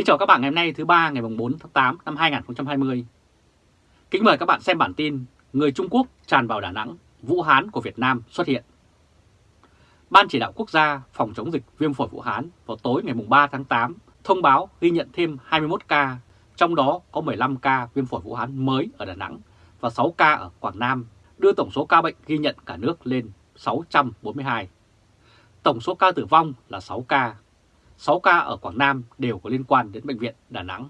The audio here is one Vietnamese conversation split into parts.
Kính chào các bạn ngày hôm nay thứ ba ngày 4 tháng 8 năm 2020. Kính mời các bạn xem bản tin Người Trung Quốc tràn vào Đà Nẵng, Vũ Hán của Việt Nam xuất hiện. Ban chỉ đạo quốc gia phòng chống dịch viêm phổi Vũ Hán vào tối ngày 3 tháng 8 thông báo ghi nhận thêm 21 ca, trong đó có 15 ca viêm phổi Vũ Hán mới ở Đà Nẵng và 6 ca ở Quảng Nam, đưa tổng số ca bệnh ghi nhận cả nước lên 642. Tổng số ca tử vong là 6 ca, 6 ca ở Quảng Nam đều có liên quan đến Bệnh viện Đà Nẵng.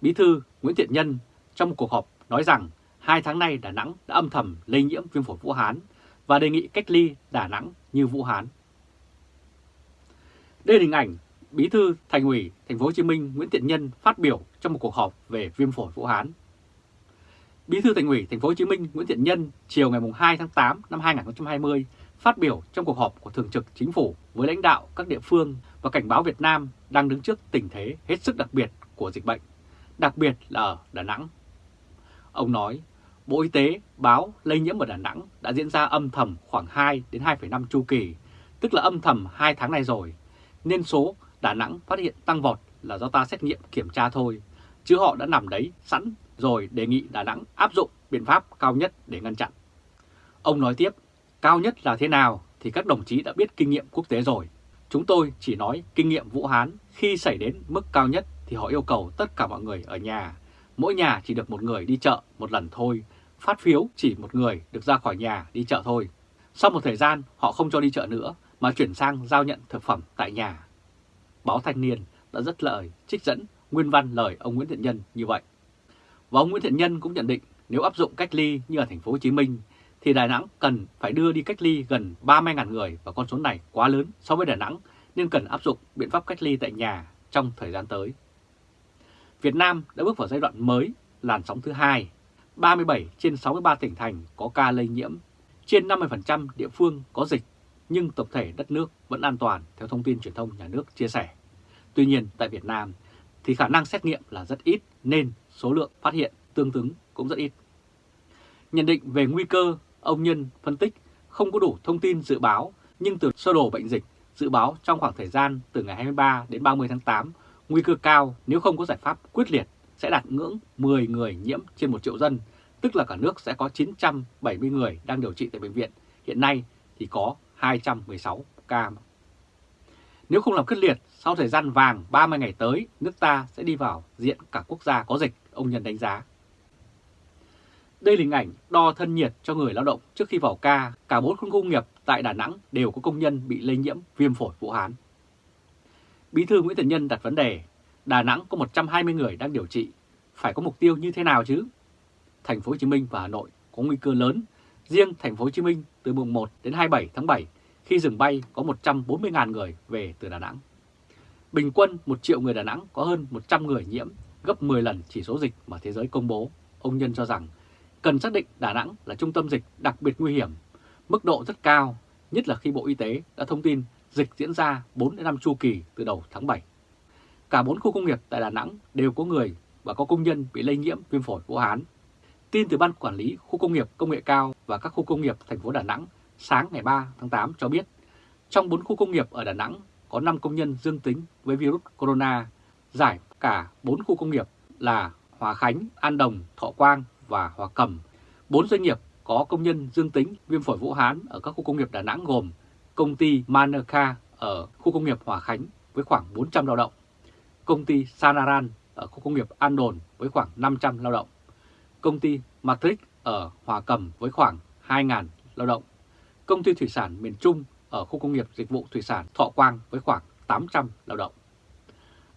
Bí thư Nguyễn Thiện Nhân trong một cuộc họp nói rằng hai tháng nay Đà Nẵng đã âm thầm lây nhiễm viêm phổi Vũ Hán và đề nghị cách ly Đà Nẵng như Vũ Hán. Đây là hình ảnh Bí thư Thành ủy Thành phố Hồ Chí Minh Nguyễn Thiện Nhân phát biểu trong một cuộc họp về viêm phổi Vũ Hán. Bí thư Thành ủy Thành phố Hồ Chí Minh Nguyễn Thiện Nhân chiều ngày 2 tháng 8 năm 2020 phát biểu trong cuộc họp của Thường trực Chính phủ với lãnh đạo các địa phương và cảnh báo Việt Nam đang đứng trước tình thế hết sức đặc biệt của dịch bệnh, đặc biệt là ở Đà Nẵng. Ông nói, Bộ Y tế báo lây nhiễm ở Đà Nẵng đã diễn ra âm thầm khoảng 2 đến 2,5 chu kỳ, tức là âm thầm 2 tháng này rồi, nên số Đà Nẵng phát hiện tăng vọt là do ta xét nghiệm kiểm tra thôi, chứ họ đã nằm đấy sẵn rồi đề nghị Đà Nẵng áp dụng biện pháp cao nhất để ngăn chặn. Ông nói tiếp, cao nhất là thế nào thì các đồng chí đã biết kinh nghiệm quốc tế rồi. Chúng tôi chỉ nói kinh nghiệm Vũ Hán khi xảy đến mức cao nhất thì họ yêu cầu tất cả mọi người ở nhà. Mỗi nhà chỉ được một người đi chợ một lần thôi, phát phiếu chỉ một người được ra khỏi nhà đi chợ thôi. Sau một thời gian họ không cho đi chợ nữa mà chuyển sang giao nhận thực phẩm tại nhà. Báo Thanh Niên đã rất lời trích dẫn nguyên văn lời ông Nguyễn Thiện Nhân như vậy. Và ông Nguyễn Thiện Nhân cũng nhận định nếu áp dụng cách ly như ở thành phố Hồ Chí Minh thì Đà Nẵng cần phải đưa đi cách ly gần 30.000 người và con số này quá lớn so với Đà Nẵng nên cần áp dụng biện pháp cách ly tại nhà trong thời gian tới. Việt Nam đã bước vào giai đoạn mới làn sóng thứ hai. 37 trên 63 tỉnh thành có ca lây nhiễm, trên 50% địa phương có dịch, nhưng tổng thể đất nước vẫn an toàn theo thông tin truyền thông nhà nước chia sẻ. Tuy nhiên tại Việt Nam thì khả năng xét nghiệm là rất ít nên số lượng phát hiện tương ứng cũng rất ít. Nhận định về nguy cơ, ông Nhân phân tích không có đủ thông tin dự báo nhưng từ sơ đồ bệnh dịch dự báo trong khoảng thời gian từ ngày 23 đến 30 tháng 8, nguy cơ cao nếu không có giải pháp quyết liệt sẽ đạt ngưỡng 10 người nhiễm trên 1 triệu dân, tức là cả nước sẽ có 970 người đang điều trị tại bệnh viện, hiện nay thì có 216 ca. Nếu không làm quyết liệt, sau thời gian vàng 30 ngày tới, nước ta sẽ đi vào diện cả quốc gia có dịch, ông Nhân đánh giá. Đây là hình ảnh đo thân nhiệt cho người lao động trước khi vào ca. Cả bốn khu công nghiệp tại Đà Nẵng đều có công nhân bị lây nhiễm viêm phổi Vũ Hán. Bí thư Nguyễn Thiện Nhân đặt vấn đề, Đà Nẵng có 120 người đang điều trị, phải có mục tiêu như thế nào chứ? Thành phố Hồ Chí Minh và Hà Nội có nguy cơ lớn. Riêng Thành phố Hồ Chí Minh từ mùng 1 đến 27 tháng 7 khi dừng bay có 140.000 người về từ Đà Nẵng. Bình quân 1 triệu người Đà Nẵng có hơn 100 người nhiễm, gấp 10 lần chỉ số dịch mà thế giới công bố. Ông Nhân cho rằng cần xác định Đà Nẵng là trung tâm dịch đặc biệt nguy hiểm, mức độ rất cao, nhất là khi Bộ Y tế đã thông tin dịch diễn ra 4 đến 5 chu kỳ từ đầu tháng 7. Cả 4 khu công nghiệp tại Đà Nẵng đều có người và có công nhân bị lây nhiễm viêm phổi Vũ Hán. Tin từ Ban Quản lý Khu công nghiệp Công nghệ cao và các khu công nghiệp thành phố Đà Nẵng sáng ngày 3 tháng 8 cho biết, trong 4 khu công nghiệp ở Đà Nẵng có 5 công nhân dương tính với virus corona, giải cả 4 khu công nghiệp là Hòa Khánh, An Đồng, Thọ Quang và Hòa Cầm. 4 doanh nghiệp có công nhân dương tính viêm phổi Vũ Hán ở các khu công nghiệp Đà Nẵng gồm công ty Manerca ở khu công nghiệp Hòa Khánh với khoảng 400 lao động, công ty Sanaran ở khu công nghiệp An Đồn với khoảng 500 lao động, công ty Matrix ở Hòa Cầm với khoảng 2.000 lao động, công ty thủy sản miền Trung ở khu công nghiệp dịch vụ thủy sản Thọ Quang với khoảng 800 lao động.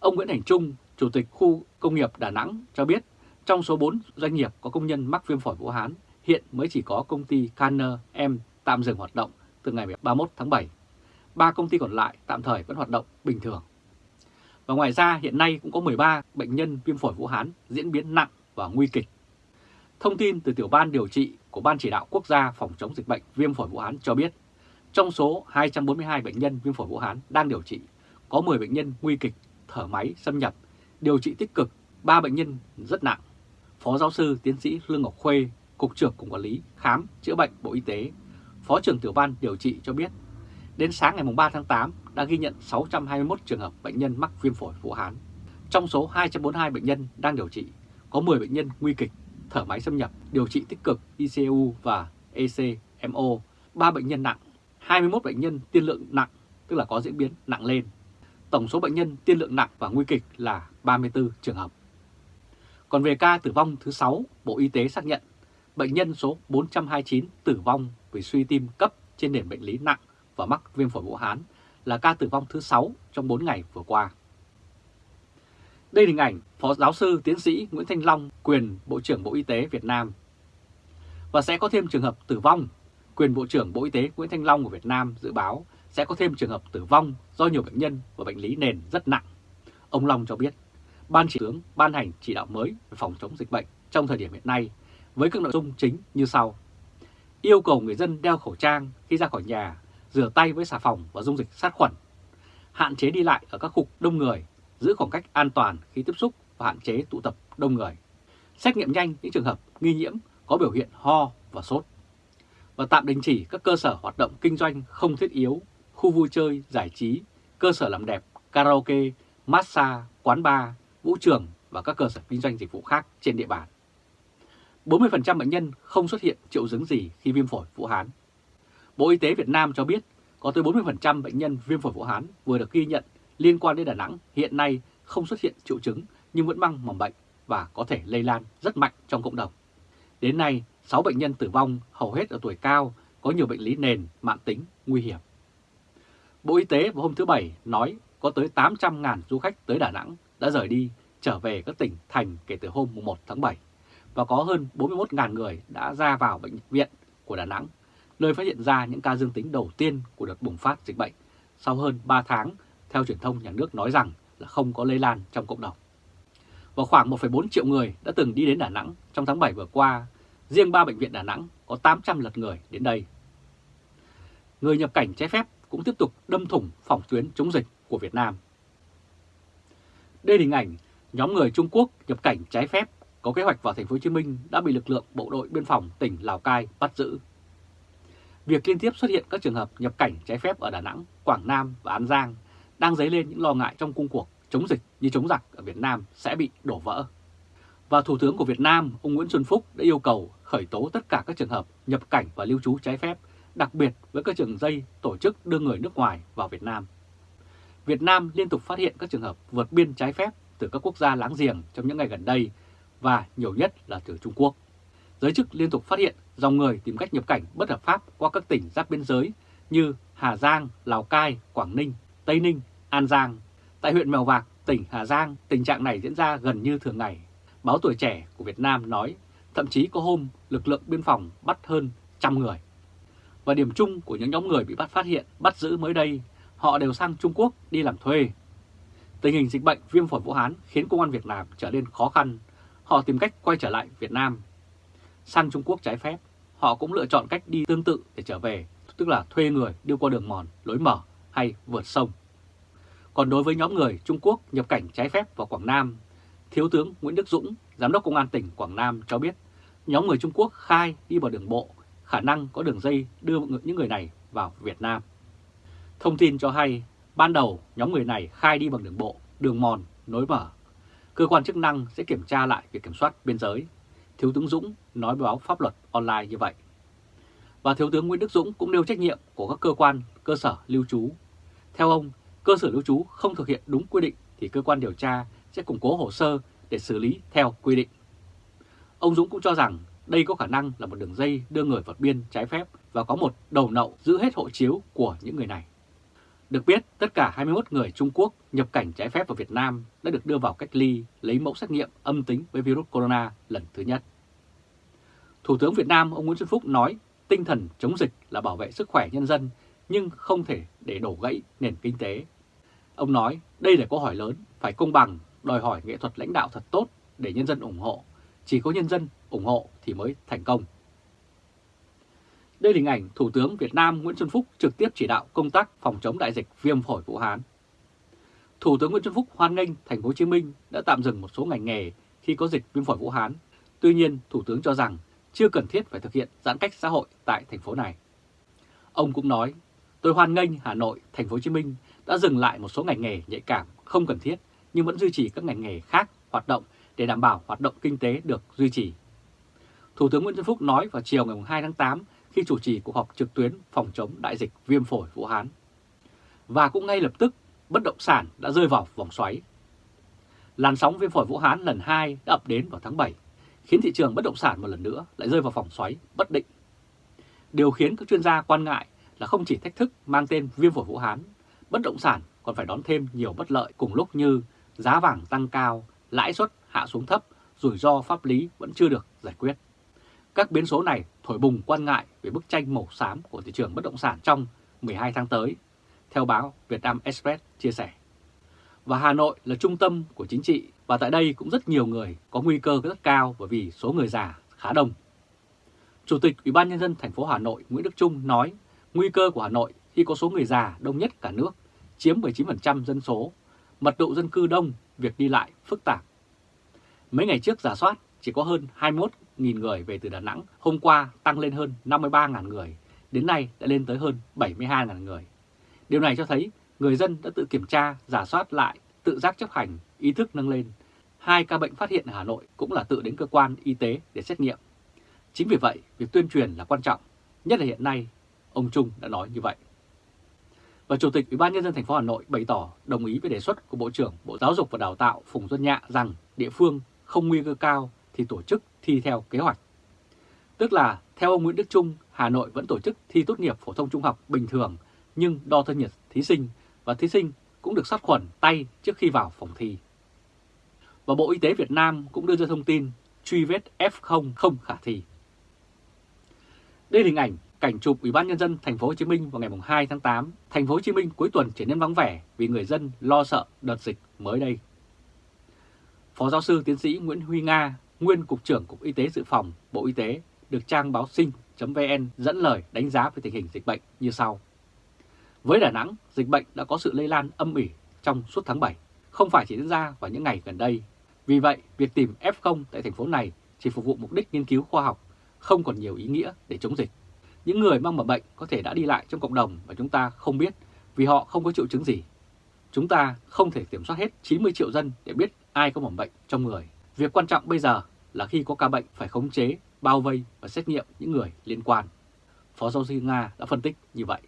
Ông Nguyễn Thành Trung, Chủ tịch khu công nghiệp Đà Nẵng cho biết trong số 4 doanh nghiệp có công nhân mắc viêm phổi Vũ Hán, hiện mới chỉ có công ty caner M tạm dừng hoạt động từ ngày 31 tháng 7. Ba công ty còn lại tạm thời vẫn hoạt động bình thường. Và ngoài ra hiện nay cũng có 13 bệnh nhân viêm phổi Vũ Hán diễn biến nặng và nguy kịch. Thông tin từ tiểu ban điều trị của Ban chỉ đạo quốc gia phòng chống dịch bệnh viêm phổi Vũ Hán cho biết, trong số 242 bệnh nhân viêm phổi Vũ Hán đang điều trị, có 10 bệnh nhân nguy kịch, thở máy xâm nhập, điều trị tích cực, 3 bệnh nhân rất nặng. Phó giáo sư tiến sĩ Lương Ngọc Khuê, Cục trưởng Cục Quản lý Khám Chữa Bệnh Bộ Y tế, Phó trưởng tiểu ban điều trị cho biết, đến sáng ngày 3 tháng 8 đã ghi nhận 621 trường hợp bệnh nhân mắc viêm phổi Vũ Hán. Trong số 242 bệnh nhân đang điều trị, có 10 bệnh nhân nguy kịch, thở máy xâm nhập, điều trị tích cực ICU và ECMO, 3 bệnh nhân nặng, 21 bệnh nhân tiên lượng nặng, tức là có diễn biến nặng lên. Tổng số bệnh nhân tiên lượng nặng và nguy kịch là 34 trường hợp. Còn về ca tử vong thứ 6, Bộ Y tế xác nhận bệnh nhân số 429 tử vong vì suy tim cấp trên nền bệnh lý nặng và mắc viêm phổi Vũ Hán là ca tử vong thứ 6 trong 4 ngày vừa qua. Đây là hình ảnh Phó Giáo sư Tiến sĩ Nguyễn Thanh Long, quyền Bộ trưởng Bộ Y tế Việt Nam. Và sẽ có thêm trường hợp tử vong. Quyền Bộ trưởng Bộ Y tế Nguyễn Thanh Long của Việt Nam dự báo sẽ có thêm trường hợp tử vong do nhiều bệnh nhân và bệnh lý nền rất nặng. Ông Long cho biết, Ban chỉ tướng ban hành chỉ đạo mới về phòng chống dịch bệnh trong thời điểm hiện nay với các nội dung chính như sau. Yêu cầu người dân đeo khẩu trang khi ra khỏi nhà, rửa tay với xà phòng và dung dịch sát khuẩn. Hạn chế đi lại ở các khu đông người, giữ khoảng cách an toàn khi tiếp xúc và hạn chế tụ tập đông người. Xét nghiệm nhanh những trường hợp nghi nhiễm có biểu hiện ho và sốt. Và tạm đình chỉ các cơ sở hoạt động kinh doanh không thiết yếu, khu vui chơi, giải trí, cơ sở làm đẹp, karaoke, massage, quán bar, vũ trường và các cơ sở kinh doanh dịch vụ khác trên địa bàn. 40% bệnh nhân không xuất hiện triệu chứng gì khi viêm phổi Vũ Hán. Bộ Y tế Việt Nam cho biết có tới 40% bệnh nhân viêm phổi Vũ Hán vừa được ghi nhận liên quan đến Đà Nẵng hiện nay không xuất hiện triệu chứng nhưng vẫn mang mầm bệnh và có thể lây lan rất mạnh trong cộng đồng. Đến nay, 6 bệnh nhân tử vong hầu hết ở tuổi cao, có nhiều bệnh lý nền, mạng tính, nguy hiểm. Bộ Y tế vào hôm thứ Bảy nói có tới 800.000 du khách tới Đà Nẵng đã rời đi trở về các tỉnh thành kể từ hôm 1 tháng 7 và có hơn 41.000 người đã ra vào bệnh viện của Đà Nẵng, nơi phát hiện ra những ca dương tính đầu tiên của đợt bùng phát dịch bệnh sau hơn 3 tháng, theo truyền thông nhà nước nói rằng là không có lây lan trong cộng đồng. Và khoảng 1,4 triệu người đã từng đi đến Đà Nẵng trong tháng 7 vừa qua, riêng 3 bệnh viện Đà Nẵng có 800 lượt người đến đây. Người nhập cảnh trái phép cũng tiếp tục đâm thủng phòng tuyến chống dịch của Việt Nam. Đây là hình ảnh nhóm người Trung Quốc nhập cảnh trái phép có kế hoạch vào thành phố Hồ Chí Minh đã bị lực lượng bộ đội biên phòng tỉnh Lào Cai bắt giữ. Việc liên tiếp xuất hiện các trường hợp nhập cảnh trái phép ở Đà Nẵng, Quảng Nam và An Giang đang dấy lên những lo ngại trong cung cuộc chống dịch như chống giặc ở Việt Nam sẽ bị đổ vỡ. Và Thủ tướng của Việt Nam, ông Nguyễn Xuân Phúc đã yêu cầu khởi tố tất cả các trường hợp nhập cảnh và lưu trú trái phép, đặc biệt với các trường dây tổ chức đưa người nước ngoài vào Việt Nam. Việt Nam liên tục phát hiện các trường hợp vượt biên trái phép từ các quốc gia láng giềng trong những ngày gần đây và nhiều nhất là từ Trung Quốc. Giới chức liên tục phát hiện dòng người tìm cách nhập cảnh bất hợp pháp qua các tỉnh giáp biên giới như Hà Giang, Lào Cai, Quảng Ninh, Tây Ninh, An Giang. Tại huyện Mèo Vạc, tỉnh Hà Giang, tình trạng này diễn ra gần như thường ngày. Báo Tuổi Trẻ của Việt Nam nói thậm chí có hôm lực lượng biên phòng bắt hơn trăm người. Và điểm chung của những nhóm người bị bắt phát hiện, bắt giữ mới đây, họ đều sang Trung Quốc đi làm thuê. Tình hình dịch bệnh viêm phổi Vũ Hán khiến công an Việt Nam trở nên khó khăn họ tìm cách quay trở lại Việt Nam. Sang Trung Quốc trái phép, họ cũng lựa chọn cách đi tương tự để trở về, tức là thuê người đưa qua đường mòn, lối mở hay vượt sông. Còn đối với nhóm người Trung Quốc nhập cảnh trái phép vào Quảng Nam, Thiếu tướng Nguyễn Đức Dũng, Giám đốc Công an tỉnh Quảng Nam cho biết nhóm người Trung Quốc khai đi bằng đường bộ, khả năng có đường dây đưa những người này vào Việt Nam. Thông tin cho hay, ban đầu nhóm người này khai đi bằng đường bộ, đường mòn, nối mở cơ quan chức năng sẽ kiểm tra lại việc kiểm soát biên giới. Thiếu tướng Dũng nói báo pháp luật online như vậy. Và Thiếu tướng Nguyễn Đức Dũng cũng nêu trách nhiệm của các cơ quan, cơ sở lưu trú. Theo ông, cơ sở lưu trú không thực hiện đúng quy định thì cơ quan điều tra sẽ củng cố hồ sơ để xử lý theo quy định. Ông Dũng cũng cho rằng đây có khả năng là một đường dây đưa người vượt biên trái phép và có một đầu nậu giữ hết hộ chiếu của những người này. Được biết, tất cả 21 người Trung Quốc nhập cảnh trái phép vào Việt Nam đã được đưa vào cách ly lấy mẫu xét nghiệm âm tính với virus corona lần thứ nhất. Thủ tướng Việt Nam ông Nguyễn Xuân Phúc nói tinh thần chống dịch là bảo vệ sức khỏe nhân dân nhưng không thể để đổ gãy nền kinh tế. Ông nói đây là câu hỏi lớn, phải công bằng, đòi hỏi nghệ thuật lãnh đạo thật tốt để nhân dân ủng hộ. Chỉ có nhân dân ủng hộ thì mới thành công. Đây là hình ảnh Thủ tướng Việt Nam Nguyễn Xuân Phúc trực tiếp chỉ đạo công tác phòng chống đại dịch viêm phổi Vũ Hán. Thủ tướng Nguyễn Xuân Phúc hoan nghênh thành phố Hồ Chí Minh đã tạm dừng một số ngành nghề khi có dịch viêm phổi Vũ Hán. Tuy nhiên, Thủ tướng cho rằng chưa cần thiết phải thực hiện giãn cách xã hội tại thành phố này. Ông cũng nói, tôi hoan nghênh Hà Nội, thành phố Hồ Chí Minh đã dừng lại một số ngành nghề nhạy cảm không cần thiết nhưng vẫn duy trì các ngành nghề khác hoạt động để đảm bảo hoạt động kinh tế được duy trì. Thủ tướng Nguyễn Xuân Phúc nói vào chiều ngày 2 tháng 8 khi chủ trì cuộc họp trực tuyến phòng chống đại dịch viêm phổi Vũ Hán. Và cũng ngay lập tức, bất động sản đã rơi vào vòng xoáy. Làn sóng viêm phổi Vũ Hán lần 2 đã ập đến vào tháng 7, khiến thị trường bất động sản một lần nữa lại rơi vào vòng xoáy bất định. Điều khiến các chuyên gia quan ngại là không chỉ thách thức mang tên viêm phổi Vũ Hán, bất động sản còn phải đón thêm nhiều bất lợi cùng lúc như giá vàng tăng cao, lãi suất hạ xuống thấp, rủi ro pháp lý vẫn chưa được giải quyết. Các biến số này thổi bùng quan ngại về bức tranh màu xám của thị trường bất động sản trong 12 tháng tới, theo báo Việt Nam Express chia sẻ. Và Hà Nội là trung tâm của chính trị và tại đây cũng rất nhiều người có nguy cơ rất cao bởi vì số người già khá đông. Chủ tịch Ủy ban nhân dân thành phố Hà Nội Nguyễn Đức Trung nói nguy cơ của Hà Nội khi có số người già đông nhất cả nước, chiếm 19% dân số, mật độ dân cư đông, việc đi lại phức tạp. Mấy ngày trước giả soát chỉ có hơn 1.000 người về từ Đà Nẵng, hôm qua tăng lên hơn 53.000 người, đến nay đã lên tới hơn 72.000 người. Điều này cho thấy người dân đã tự kiểm tra, giả soát lại, tự giác chấp hành, ý thức nâng lên. Hai ca bệnh phát hiện ở Hà Nội cũng là tự đến cơ quan y tế để xét nghiệm. Chính vì vậy, việc tuyên truyền là quan trọng, nhất là hiện nay, ông Trung đã nói như vậy. Và Chủ tịch Ủy ban nhân dân thành phố Hà Nội bày tỏ đồng ý với đề xuất của Bộ trưởng Bộ Giáo dục và Đào tạo Phùng Xuân Nhạ rằng địa phương không nguy cơ cao thì tổ chức thi theo kế hoạch. Tức là theo ông Nguyễn Đức Trung, Hà Nội vẫn tổ chức thi tốt nghiệp phổ thông trung học bình thường nhưng đo thân nhiệt thí sinh và thí sinh cũng được sát khuẩn tay trước khi vào phòng thi. Và Bộ Y tế Việt Nam cũng đưa ra thông tin truy vết F0 không khả thi. Đây là hình ảnh cảnh chụp Ủy ban nhân dân thành phố Hồ Chí Minh vào ngày 2 tháng 8, thành phố Hồ Chí Minh cuối tuần trở nên vắng vẻ vì người dân lo sợ đợt dịch mới đây. Phó giáo sư tiến sĩ Nguyễn Huy Nga, nguyên cục trưởng Cục Y tế Dự phòng Bộ Y tế, được trang báo sinh.vn dẫn lời đánh giá về tình hình dịch bệnh như sau. Với Đà Nẵng, dịch bệnh đã có sự lây lan âm ỉ trong suốt tháng 7, không phải chỉ diễn ra vào những ngày gần đây. Vì vậy, việc tìm F0 tại thành phố này chỉ phục vụ mục đích nghiên cứu khoa học, không còn nhiều ý nghĩa để chống dịch. Những người mang mầm bệnh có thể đã đi lại trong cộng đồng mà chúng ta không biết vì họ không có triệu chứng gì. Chúng ta không thể kiểm soát hết 90 triệu dân để biết ai có mầm bệnh trong người. Việc quan trọng bây giờ là khi có ca bệnh phải khống chế, bao vây và xét nghiệm những người liên quan. Phó giáo sư Nga đã phân tích như vậy.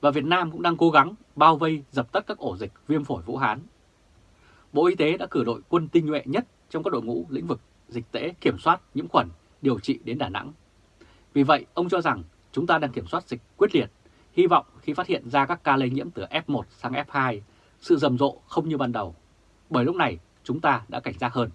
Và Việt Nam cũng đang cố gắng bao vây dập tắt các ổ dịch viêm phổi Vũ Hán. Bộ Y tế đã cử đội quân tinh nhuệ nhất trong các đội ngũ lĩnh vực dịch tễ kiểm soát nhiễm khuẩn điều trị đến Đà Nẵng vì vậy, ông cho rằng chúng ta đang kiểm soát dịch quyết liệt, hy vọng khi phát hiện ra các ca lây nhiễm từ F1 sang F2, sự rầm rộ không như ban đầu, bởi lúc này chúng ta đã cảnh giác hơn.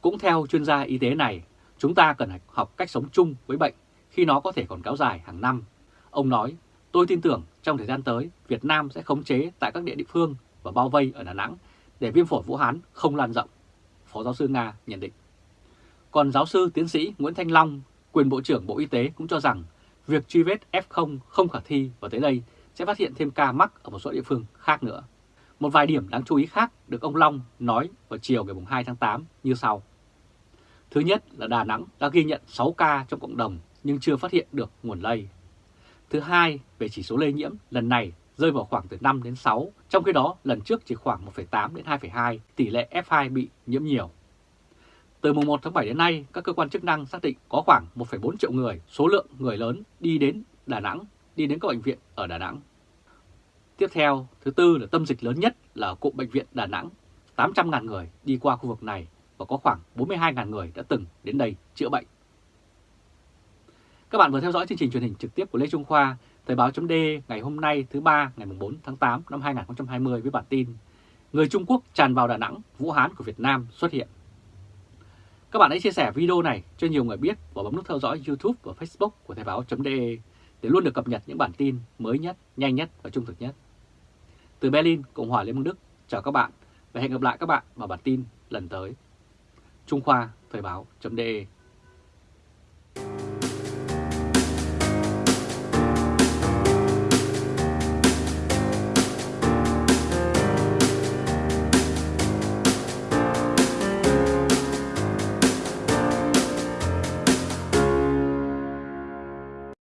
Cũng theo chuyên gia y tế này, chúng ta cần học cách sống chung với bệnh khi nó có thể còn kéo dài hàng năm. Ông nói, tôi tin tưởng trong thời gian tới, Việt Nam sẽ khống chế tại các địa địa phương và bao vây ở Đà Nẵng để viêm phổi Vũ Hán không lan rộng. Phó giáo sư Nga nhận định. Còn giáo sư tiến sĩ Nguyễn Thanh Long, Quyền Bộ trưởng Bộ Y tế cũng cho rằng việc truy vết F0 không khả thi và tới đây sẽ phát hiện thêm ca mắc ở một số địa phương khác nữa. Một vài điểm đáng chú ý khác được ông Long nói vào chiều ngày 2 tháng 8 như sau. Thứ nhất là Đà Nẵng đã ghi nhận 6 ca trong cộng đồng nhưng chưa phát hiện được nguồn lây. Thứ hai, về chỉ số lây nhiễm lần này rơi vào khoảng từ 5 đến 6, trong khi đó lần trước chỉ khoảng 1,8 đến 2,2, tỷ lệ F2 bị nhiễm nhiều. Từ mùng 1 tháng 7 đến nay, các cơ quan chức năng xác định có khoảng 1,4 triệu người, số lượng người lớn đi đến Đà Nẵng, đi đến các bệnh viện ở Đà Nẵng. Tiếp theo, thứ tư là tâm dịch lớn nhất là cụm bệnh viện Đà Nẵng. 800.000 người đi qua khu vực này và có khoảng 42.000 người đã từng đến đây chữa bệnh. Các bạn vừa theo dõi chương trình truyền hình trực tiếp của Lê Trung Khoa, Thời báo chấm ngày hôm nay thứ ba ngày 4 tháng 8 năm 2020 với bản tin Người Trung Quốc tràn vào Đà Nẵng, Vũ Hán của Việt Nam xuất hiện. Các bạn hãy chia sẻ video này cho nhiều người biết và bấm nút theo dõi YouTube và Facebook của Thời báo chấm để luôn được cập nhật những bản tin mới nhất, nhanh nhất và trung thực nhất. Từ Berlin, Cộng hòa Liên bang Đức, chào các bạn và hẹn gặp lại các bạn vào bản tin lần tới. Trung Khoa Thời báo.de